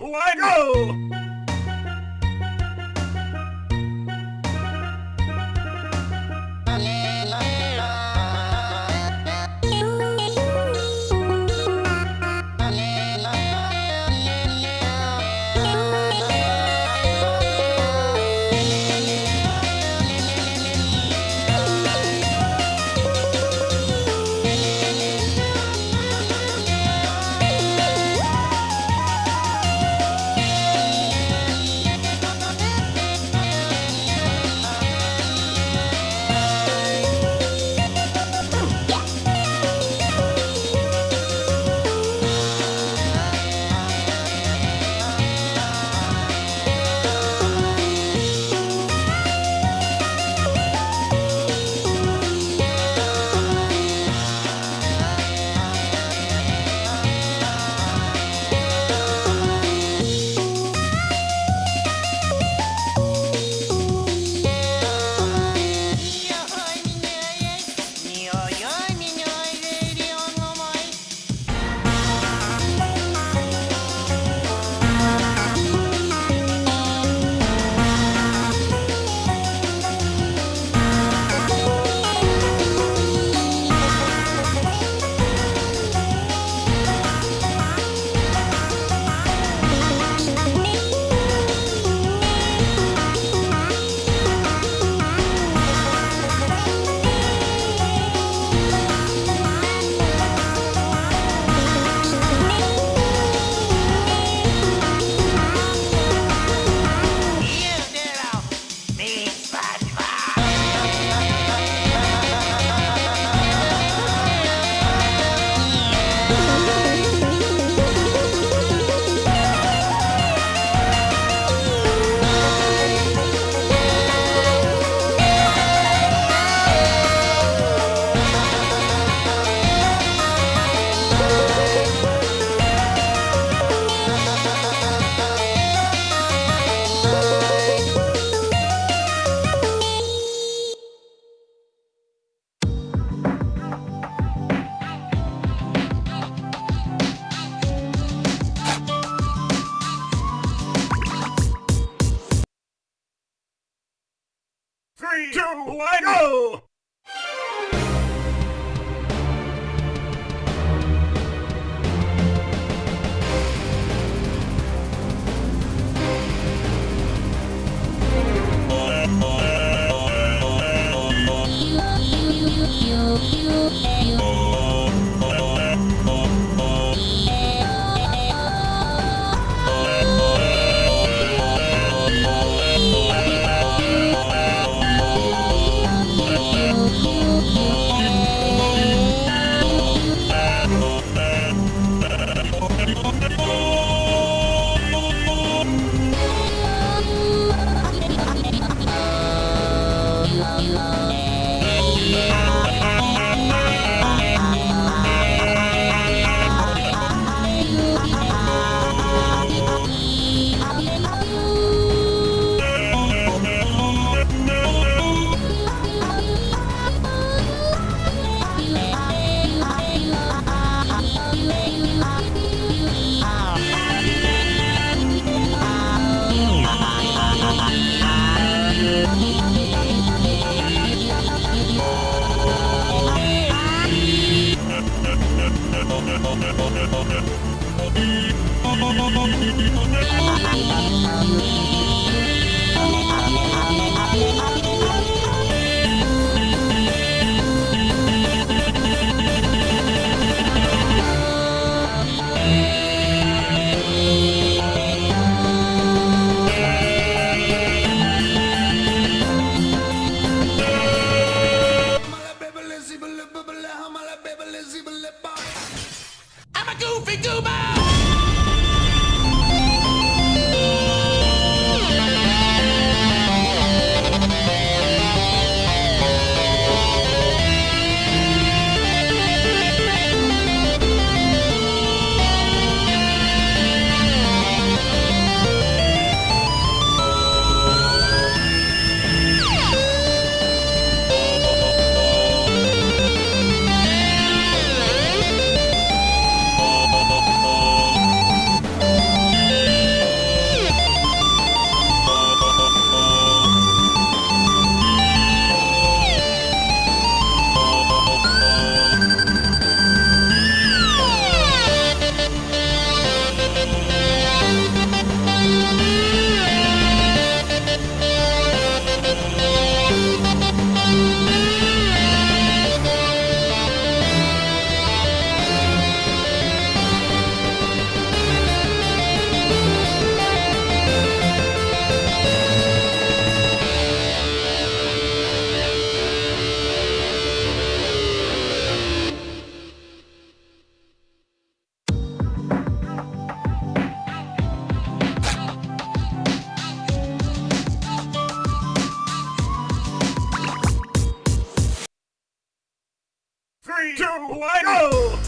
Go! I'm a Three,